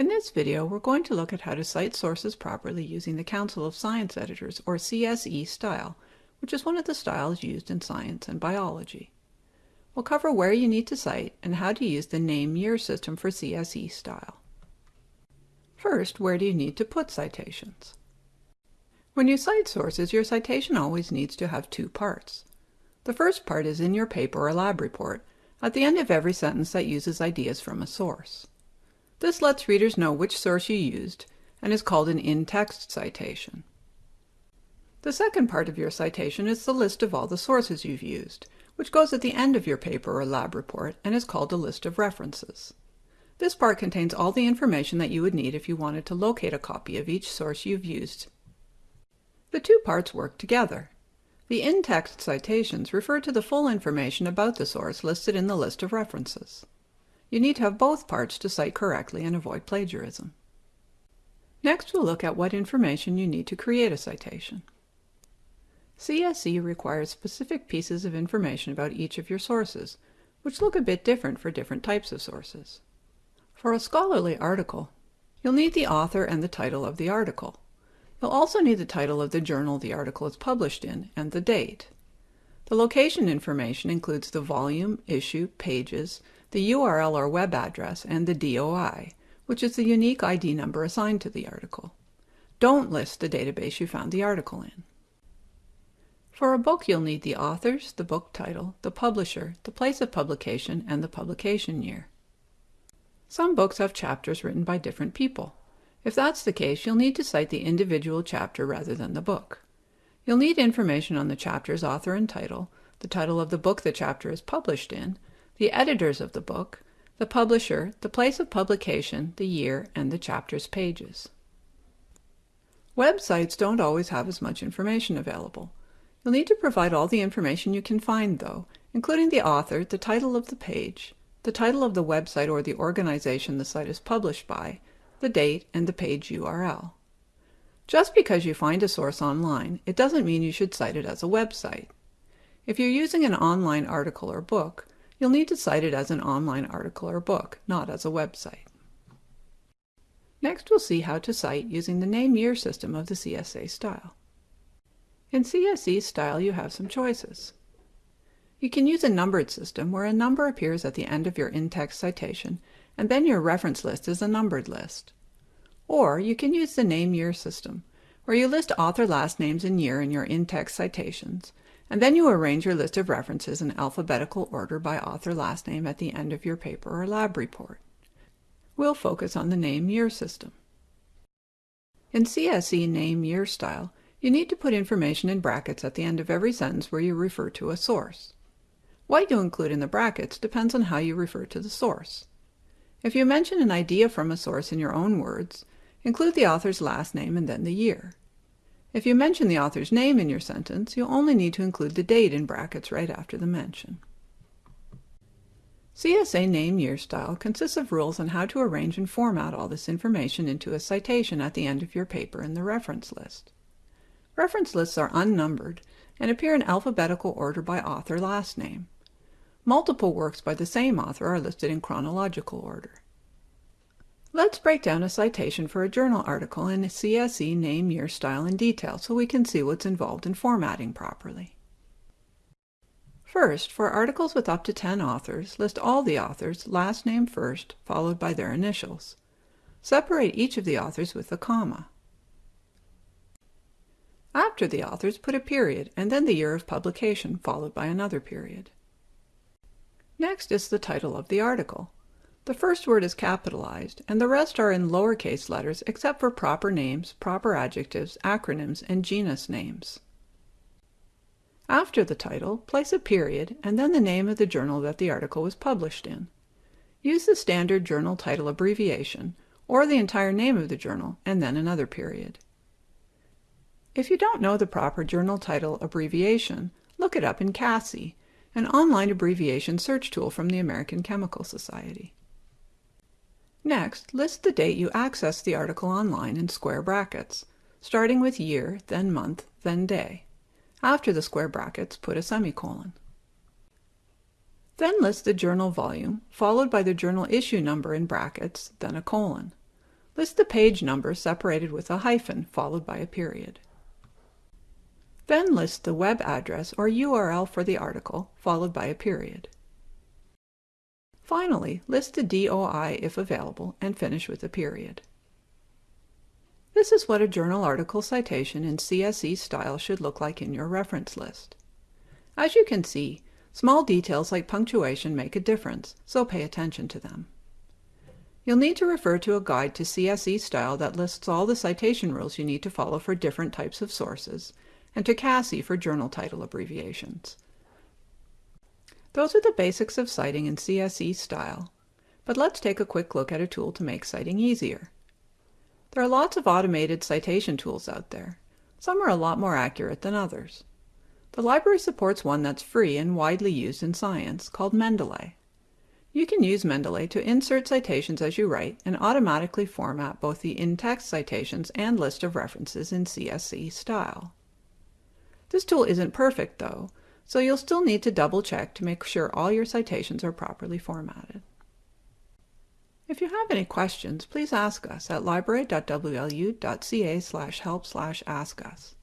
In this video, we're going to look at how to cite sources properly using the Council of Science Editors, or CSE style, which is one of the styles used in science and biology. We'll cover where you need to cite and how to use the name-year system for CSE style. First, where do you need to put citations? When you cite sources, your citation always needs to have two parts. The first part is in your paper or lab report, at the end of every sentence that uses ideas from a source. This lets readers know which source you used and is called an in-text citation. The second part of your citation is the list of all the sources you've used, which goes at the end of your paper or lab report and is called a list of references. This part contains all the information that you would need if you wanted to locate a copy of each source you've used. The two parts work together. The in-text citations refer to the full information about the source listed in the list of references. You need to have both parts to cite correctly and avoid plagiarism. Next we'll look at what information you need to create a citation. CSE requires specific pieces of information about each of your sources, which look a bit different for different types of sources. For a scholarly article, you'll need the author and the title of the article. You'll also need the title of the journal the article is published in and the date. The location information includes the volume, issue, pages, the URL or web address, and the DOI, which is the unique ID number assigned to the article. Don't list the database you found the article in. For a book, you'll need the authors, the book title, the publisher, the place of publication, and the publication year. Some books have chapters written by different people. If that's the case, you'll need to cite the individual chapter rather than the book. You'll need information on the chapter's author and title, the title of the book the chapter is published in, the editors of the book, the publisher, the place of publication, the year, and the chapter's pages. Websites don't always have as much information available. You'll need to provide all the information you can find, though, including the author, the title of the page, the title of the website or the organization the site is published by, the date, and the page URL. Just because you find a source online, it doesn't mean you should cite it as a website. If you're using an online article or book, You'll need to cite it as an online article or book, not as a website. Next we'll see how to cite using the name-year system of the CSE style. In CSE style you have some choices. You can use a numbered system where a number appears at the end of your in-text citation and then your reference list is a numbered list. Or you can use the name-year system where you list author last names and year in your in-text citations and then you arrange your list of references in alphabetical order by author last name at the end of your paper or lab report. We'll focus on the name-year system. In CSE name-year style, you need to put information in brackets at the end of every sentence where you refer to a source. What you include in the brackets depends on how you refer to the source. If you mention an idea from a source in your own words, include the author's last name and then the year. If you mention the author's name in your sentence, you'll only need to include the date in brackets right after the mention. CSE name-year style consists of rules on how to arrange and format all this information into a citation at the end of your paper in the reference list. Reference lists are unnumbered and appear in alphabetical order by author last name. Multiple works by the same author are listed in chronological order. Let's break down a citation for a journal article in CSE name, year, style, and detail so we can see what's involved in formatting properly. First, for articles with up to 10 authors, list all the authors, last name first, followed by their initials. Separate each of the authors with a comma. After the authors, put a period and then the year of publication, followed by another period. Next is the title of the article. The first word is capitalized, and the rest are in lowercase letters except for proper names, proper adjectives, acronyms, and genus names. After the title, place a period and then the name of the journal that the article was published in. Use the standard journal title abbreviation, or the entire name of the journal, and then another period. If you don't know the proper journal title abbreviation, look it up in CASSI, an online abbreviation search tool from the American Chemical Society. Next, list the date you accessed the article online in square brackets, starting with year, then month, then day. After the square brackets, put a semicolon. Then list the journal volume, followed by the journal issue number in brackets, then a colon. List the page number separated with a hyphen followed by a period. Then list the web address or URL for the article followed by a period. Finally, list the DOI if available and finish with a period. This is what a journal article citation in CSE style should look like in your reference list. As you can see, small details like punctuation make a difference, so pay attention to them. You'll need to refer to a guide to CSE style that lists all the citation rules you need to follow for different types of sources, and to CASSI for journal title abbreviations. Those are the basics of citing in CSE style, but let's take a quick look at a tool to make citing easier. There are lots of automated citation tools out there. Some are a lot more accurate than others. The library supports one that's free and widely used in science called Mendeley. You can use Mendeley to insert citations as you write and automatically format both the in-text citations and list of references in CSE style. This tool isn't perfect though, so you'll still need to double check to make sure all your citations are properly formatted. If you have any questions, please ask us at library.wlu.ca slash help slash ask us.